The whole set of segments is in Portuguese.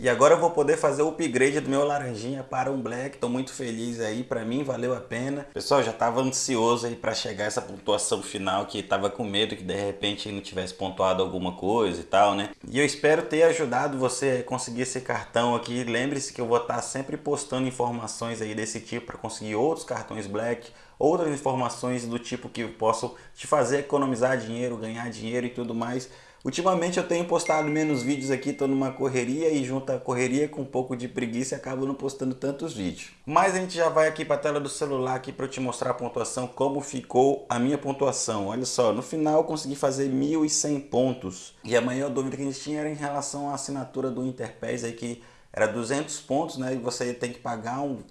E agora eu vou poder fazer o upgrade do meu laranjinha para um black. Tô muito feliz aí, para mim valeu a pena. Pessoal, já tava ansioso aí para chegar essa pontuação final, que tava com medo que de repente não tivesse pontuado alguma coisa e tal, né? E eu espero ter ajudado você a conseguir esse cartão aqui. Lembre-se que eu vou estar sempre postando informações aí desse tipo para conseguir outros cartões black, outras informações do tipo que possam te fazer economizar dinheiro, ganhar dinheiro e tudo mais. Ultimamente eu tenho postado menos vídeos aqui, estou numa correria e junto a correria com um pouco de preguiça acabo não postando tantos vídeos. Mas a gente já vai aqui para a tela do celular aqui para eu te mostrar a pontuação, como ficou a minha pontuação. Olha só, no final eu consegui fazer 1.100 pontos. E a maior dúvida que a gente tinha era em relação à assinatura do Interpays aí que era 200 pontos, né? E você tem que pagar um,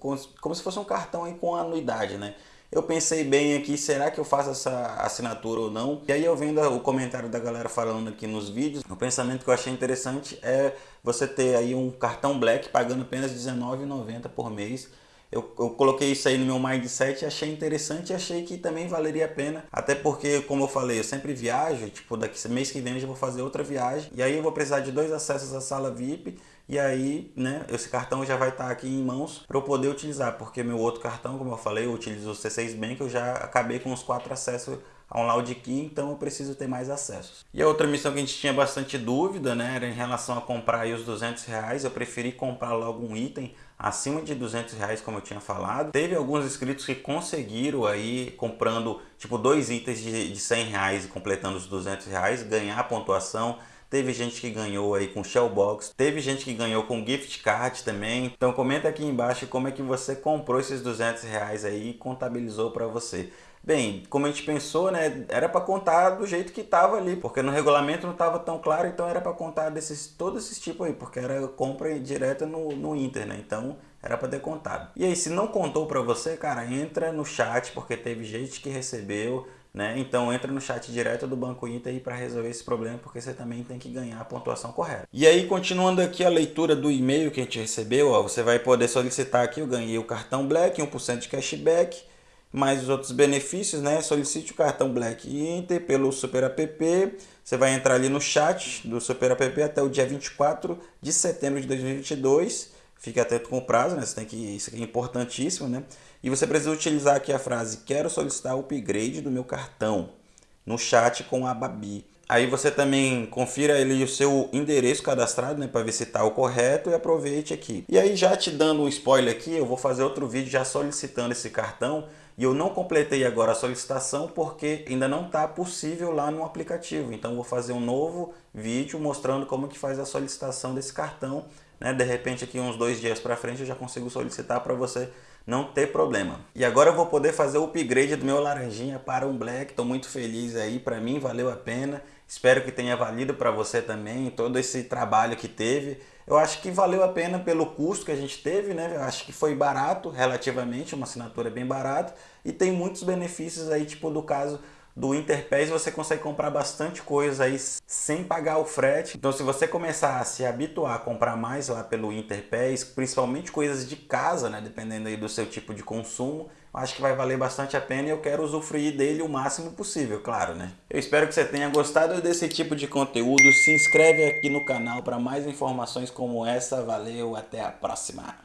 como se fosse um cartão aí com anuidade, né? Eu pensei bem aqui, será que eu faço essa assinatura ou não? E aí eu vendo o comentário da galera falando aqui nos vídeos, o pensamento que eu achei interessante é você ter aí um cartão Black pagando apenas R$19,90 por mês. Eu, eu, coloquei isso aí no meu mindset, achei interessante e achei que também valeria a pena. Até porque, como eu falei, eu sempre viajo, tipo, daqui mês que vem eu já vou fazer outra viagem. E aí eu vou precisar de dois acessos à sala VIP e aí, né, esse cartão já vai estar aqui em mãos para eu poder utilizar, porque meu outro cartão, como eu falei, eu utilizo o C6 Bank, eu já acabei com os quatro acessos a um Loud Key, então eu preciso ter mais acessos. E a outra missão que a gente tinha bastante dúvida, né, era em relação a comprar aí os 200 reais, eu preferi comprar logo um item acima de 200 reais, como eu tinha falado. Teve alguns inscritos que conseguiram aí, comprando tipo dois itens de, de 100 reais e completando os 200 reais, ganhar pontuação, Teve gente que ganhou aí com Shellbox, teve gente que ganhou com gift card também. Então comenta aqui embaixo como é que você comprou esses 200 reais aí e contabilizou para você. Bem, como a gente pensou, né, era para contar do jeito que estava ali, porque no regulamento não estava tão claro, então era para contar desses todos esses tipos aí, porque era compra direta no, no Inter, né? Então era para ter contado. E aí, se não contou para você, cara, entra no chat, porque teve gente que recebeu, né? Então entra no chat direto do Banco Inter para resolver esse problema, porque você também tem que ganhar a pontuação correta. E aí, continuando aqui a leitura do e-mail que a gente recebeu, ó, você vai poder solicitar aqui, eu ganhei o cartão Black, 1% de cashback, mais os outros benefícios, né? Solicite o cartão Black Inter pelo Super App. Você vai entrar ali no chat do Super App até o dia 24 de setembro de 2022 Fique atento com o prazo, né? Você tem que, isso aqui é importantíssimo, né? E você precisa utilizar aqui a frase quero solicitar o upgrade do meu cartão no chat com a Babi. Aí você também confira ali o seu endereço cadastrado, né, para ver se está o correto e aproveite aqui. E aí já te dando um spoiler aqui, eu vou fazer outro vídeo já solicitando esse cartão e eu não completei agora a solicitação porque ainda não está possível lá no aplicativo. Então vou fazer um novo vídeo mostrando como que faz a solicitação desse cartão né? De repente aqui uns dois dias para frente eu já consigo solicitar para você não ter problema. E agora eu vou poder fazer o upgrade do meu laranjinha para um black, estou muito feliz aí, para mim valeu a pena. Espero que tenha valido para você também todo esse trabalho que teve. Eu acho que valeu a pena pelo custo que a gente teve, né? Eu acho que foi barato relativamente, uma assinatura bem barata e tem muitos benefícios aí, tipo do caso do Interpays você consegue comprar bastante coisa aí sem pagar o frete. Então se você começar a se habituar a comprar mais lá pelo Interpays, principalmente coisas de casa, né, dependendo aí do seu tipo de consumo, acho que vai valer bastante a pena e eu quero usufruir dele o máximo possível, claro, né? Eu espero que você tenha gostado desse tipo de conteúdo. Se inscreve aqui no canal para mais informações como essa. Valeu, até a próxima!